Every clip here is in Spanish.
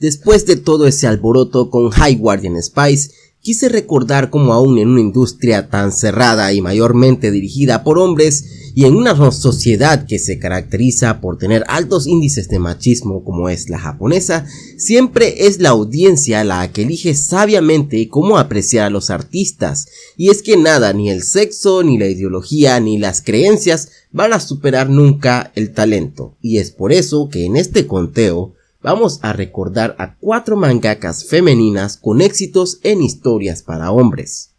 Después de todo ese alboroto con High Guardian Spice, quise recordar cómo aún en una industria tan cerrada y mayormente dirigida por hombres, y en una sociedad que se caracteriza por tener altos índices de machismo como es la japonesa, siempre es la audiencia la que elige sabiamente cómo apreciar a los artistas, y es que nada, ni el sexo, ni la ideología, ni las creencias van a superar nunca el talento, y es por eso que en este conteo vamos a recordar a cuatro mangakas femeninas con éxitos en historias para hombres.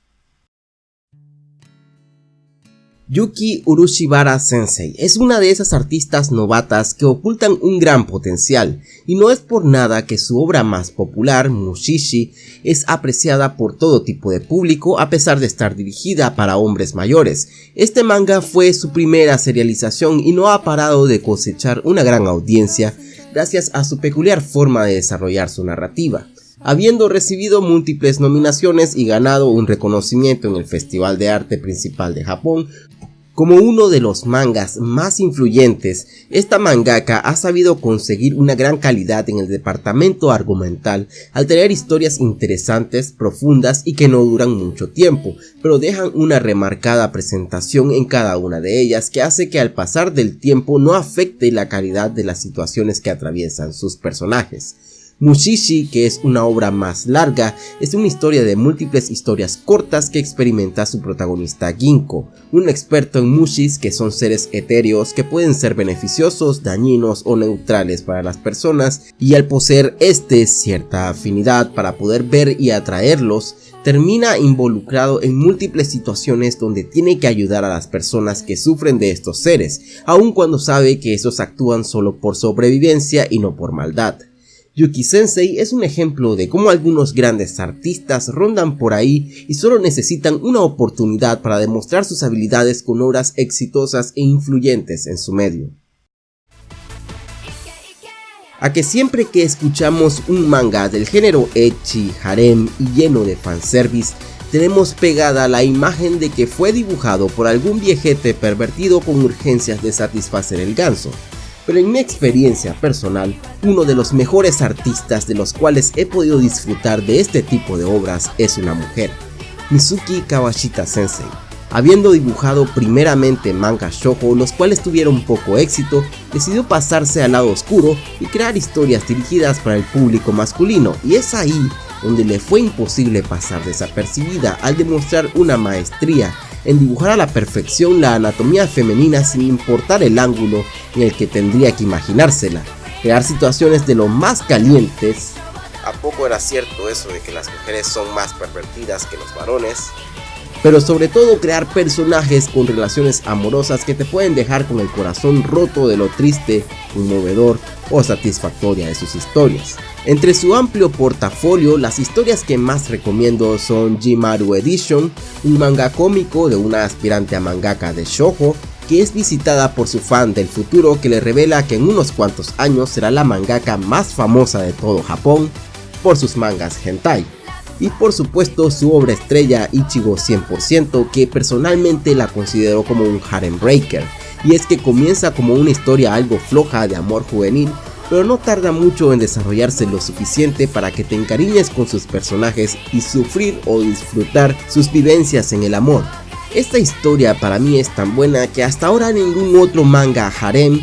Yuki Urushibara Sensei es una de esas artistas novatas que ocultan un gran potencial, y no es por nada que su obra más popular, Mushishi, es apreciada por todo tipo de público a pesar de estar dirigida para hombres mayores. Este manga fue su primera serialización y no ha parado de cosechar una gran audiencia gracias a su peculiar forma de desarrollar su narrativa habiendo recibido múltiples nominaciones y ganado un reconocimiento en el Festival de Arte Principal de Japón. Como uno de los mangas más influyentes, esta mangaka ha sabido conseguir una gran calidad en el departamento argumental al tener historias interesantes, profundas y que no duran mucho tiempo, pero dejan una remarcada presentación en cada una de ellas que hace que al pasar del tiempo no afecte la calidad de las situaciones que atraviesan sus personajes. Mushishi, que es una obra más larga, es una historia de múltiples historias cortas que experimenta su protagonista Ginko, un experto en mushis que son seres etéreos que pueden ser beneficiosos, dañinos o neutrales para las personas y al poseer este cierta afinidad para poder ver y atraerlos, termina involucrado en múltiples situaciones donde tiene que ayudar a las personas que sufren de estos seres, aun cuando sabe que esos actúan solo por sobrevivencia y no por maldad. Yuki Sensei es un ejemplo de cómo algunos grandes artistas rondan por ahí y solo necesitan una oportunidad para demostrar sus habilidades con obras exitosas e influyentes en su medio. A que siempre que escuchamos un manga del género ecchi, harem y lleno de fanservice, tenemos pegada la imagen de que fue dibujado por algún viejete pervertido con urgencias de satisfacer el ganso pero en mi experiencia personal, uno de los mejores artistas de los cuales he podido disfrutar de este tipo de obras es una mujer, Mizuki Kawashita Sensei. Habiendo dibujado primeramente manga shoujo, los cuales tuvieron poco éxito, decidió pasarse al lado oscuro y crear historias dirigidas para el público masculino, y es ahí donde le fue imposible pasar desapercibida al demostrar una maestría en dibujar a la perfección la anatomía femenina sin importar el ángulo en el que tendría que imaginársela, crear situaciones de lo más calientes. ¿A poco era cierto eso de que las mujeres son más pervertidas que los varones? Pero sobre todo crear personajes con relaciones amorosas que te pueden dejar con el corazón roto de lo triste, conmovedor o satisfactoria de sus historias. Entre su amplio portafolio, las historias que más recomiendo son Jimaru Edition, un manga cómico de una aspirante a mangaka de shoujo que es visitada por su fan del futuro que le revela que en unos cuantos años será la mangaka más famosa de todo Japón por sus mangas hentai. Y por supuesto su obra estrella Ichigo 100% que personalmente la considero como un harem breaker. Y es que comienza como una historia algo floja de amor juvenil pero no tarda mucho en desarrollarse lo suficiente para que te encariñes con sus personajes y sufrir o disfrutar sus vivencias en el amor. Esta historia para mí es tan buena que hasta ahora ningún otro manga harem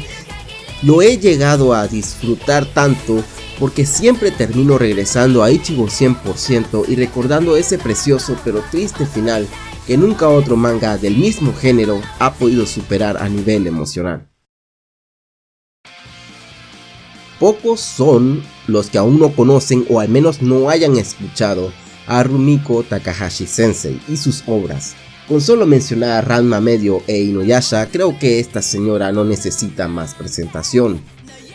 lo he llegado a disfrutar tanto porque siempre termino regresando a Ichigo 100% y recordando ese precioso pero triste final que nunca otro manga del mismo género ha podido superar a nivel emocional. Pocos son los que aún no conocen o al menos no hayan escuchado a Rumiko Takahashi Sensei y sus obras. Con solo mencionar a Ranma Medio e Inuyasha, creo que esta señora no necesita más presentación.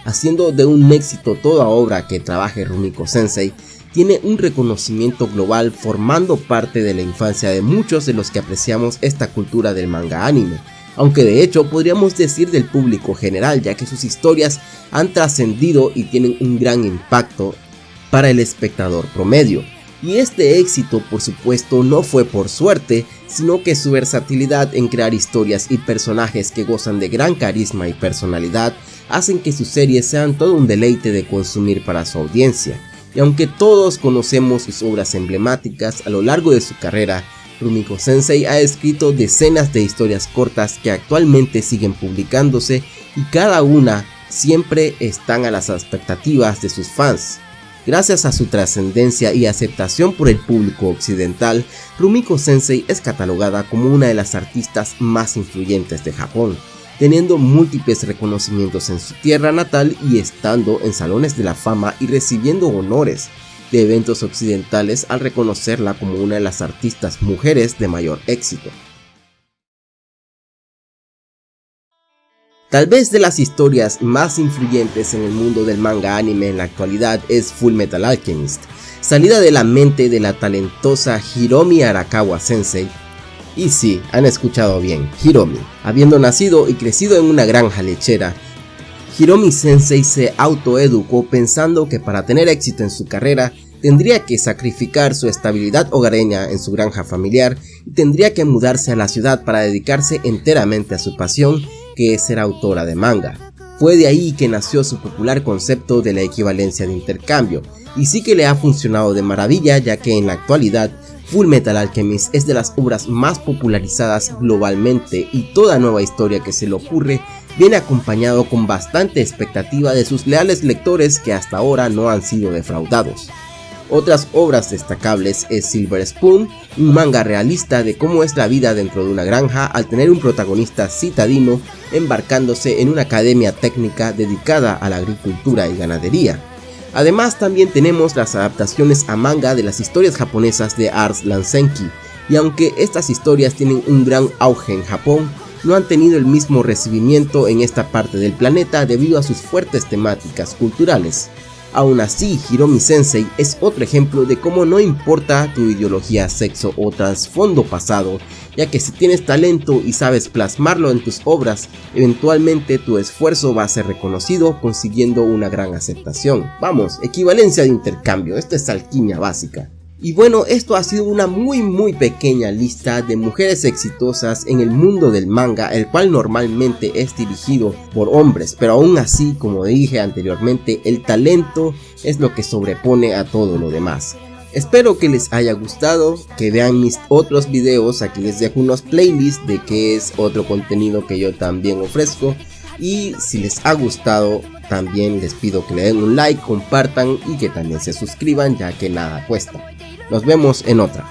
Haciendo de un éxito toda obra que trabaje Rumiko Sensei, tiene un reconocimiento global formando parte de la infancia de muchos de los que apreciamos esta cultura del manga anime, aunque de hecho podríamos decir del público general ya que sus historias han trascendido y tienen un gran impacto para el espectador promedio. Y este éxito por supuesto no fue por suerte, sino que su versatilidad en crear historias y personajes que gozan de gran carisma y personalidad hacen que sus series sean todo un deleite de consumir para su audiencia. y aunque todos conocemos sus obras emblemáticas a lo largo de su carrera, Rumiko Sensei ha escrito decenas de historias cortas que actualmente siguen publicándose y cada una siempre están a las expectativas de sus fans. Gracias a su trascendencia y aceptación por el público occidental, Rumiko Sensei es catalogada como una de las artistas más influyentes de Japón, teniendo múltiples reconocimientos en su tierra natal y estando en salones de la fama y recibiendo honores de eventos occidentales al reconocerla como una de las artistas mujeres de mayor éxito. Tal vez de las historias más influyentes en el mundo del manga anime en la actualidad es Full Metal Alchemist, salida de la mente de la talentosa Hiromi Arakawa Sensei. Y sí, han escuchado bien, Hiromi. Habiendo nacido y crecido en una granja lechera, Hiromi Sensei se autoeducó pensando que para tener éxito en su carrera tendría que sacrificar su estabilidad hogareña en su granja familiar y tendría que mudarse a la ciudad para dedicarse enteramente a su pasión que es ser autora de manga. Fue de ahí que nació su popular concepto de la equivalencia de intercambio, y sí que le ha funcionado de maravilla ya que en la actualidad Full Metal Alchemist es de las obras más popularizadas globalmente y toda nueva historia que se le ocurre viene acompañado con bastante expectativa de sus leales lectores que hasta ahora no han sido defraudados. Otras obras destacables es Silver Spoon, un manga realista de cómo es la vida dentro de una granja al tener un protagonista citadino embarcándose en una academia técnica dedicada a la agricultura y ganadería. Además también tenemos las adaptaciones a manga de las historias japonesas de Ars Lansenki, y aunque estas historias tienen un gran auge en Japón, no han tenido el mismo recibimiento en esta parte del planeta debido a sus fuertes temáticas culturales. Aún así, Hiromi Sensei es otro ejemplo de cómo no importa tu ideología, sexo o trasfondo pasado, ya que si tienes talento y sabes plasmarlo en tus obras, eventualmente tu esfuerzo va a ser reconocido consiguiendo una gran aceptación. Vamos, equivalencia de intercambio, esto es alquimia básica. Y bueno, esto ha sido una muy muy pequeña lista de mujeres exitosas en el mundo del manga, el cual normalmente es dirigido por hombres, pero aún así, como dije anteriormente, el talento es lo que sobrepone a todo lo demás. Espero que les haya gustado, que vean mis otros videos, aquí les dejo unos playlists de qué es otro contenido que yo también ofrezco. Y si les ha gustado, también les pido que le den un like, compartan y que también se suscriban ya que nada cuesta. Nos vemos en otra.